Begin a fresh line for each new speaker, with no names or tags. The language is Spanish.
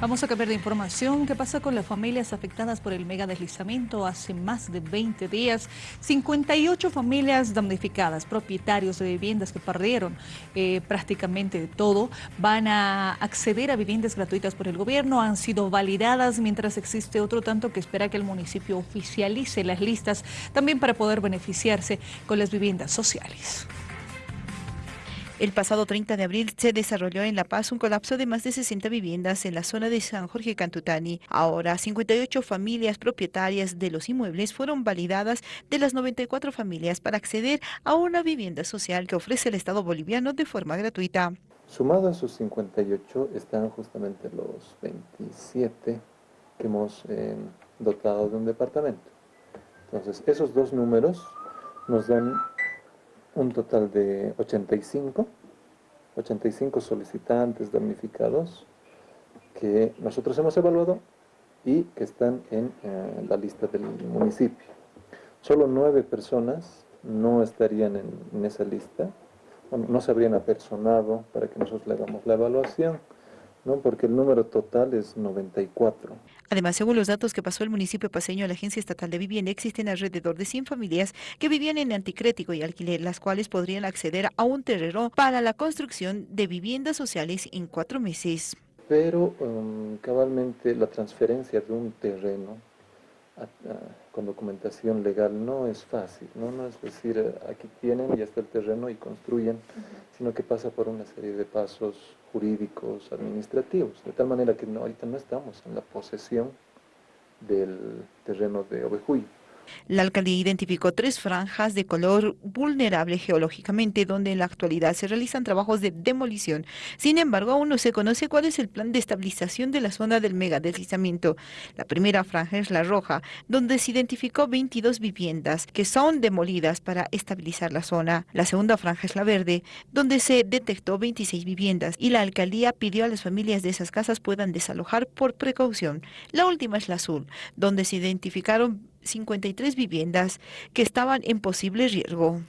Vamos a cambiar de información. ¿Qué pasa con las familias afectadas por el mega deslizamiento? Hace más de 20 días, 58 familias damnificadas, propietarios de viviendas que perdieron eh, prácticamente todo, van a acceder a viviendas gratuitas por el gobierno. Han sido validadas, mientras existe otro tanto que espera que el municipio oficialice las listas también para poder beneficiarse con las viviendas sociales.
El pasado 30 de abril se desarrolló en La Paz un colapso de más de 60 viviendas en la zona de San Jorge Cantutani. Ahora, 58 familias propietarias de los inmuebles fueron validadas de las 94 familias para acceder a una vivienda social que ofrece el Estado boliviano de forma gratuita.
Sumado a esos 58 están justamente los 27 que hemos eh, dotado de un departamento. Entonces, esos dos números nos dan un total de 85, 85 solicitantes damnificados que nosotros hemos evaluado y que están en eh, la lista del municipio. Solo nueve personas no estarían en, esa lista, no se habrían apersonado para que nosotros le hagamos la evaluación ¿no? porque el número total es 94.
Además, según los datos que pasó el municipio paseño a la Agencia Estatal de Vivienda, existen alrededor de 100 familias que vivían en anticrético y alquiler, las cuales podrían acceder a un terreno para la construcción de viviendas sociales en cuatro meses.
Pero um, cabalmente la transferencia de un terreno con documentación legal no es fácil, ¿no? no es decir, aquí tienen, ya está el terreno y construyen, sino que pasa por una serie de pasos jurídicos, administrativos, de tal manera que no, ahorita no estamos en la posesión del terreno de Ovejuy.
La alcaldía identificó tres franjas de color vulnerable geológicamente donde en la actualidad se realizan trabajos de demolición. Sin embargo, aún no se conoce cuál es el plan de estabilización de la zona del megadeslizamiento. La primera franja es la roja, donde se identificó 22 viviendas que son demolidas para estabilizar la zona. La segunda franja es la verde, donde se detectó 26 viviendas y la alcaldía pidió a las familias de esas casas puedan desalojar por precaución. La última es la azul, donde se identificaron 53 viviendas que estaban en posible riesgo.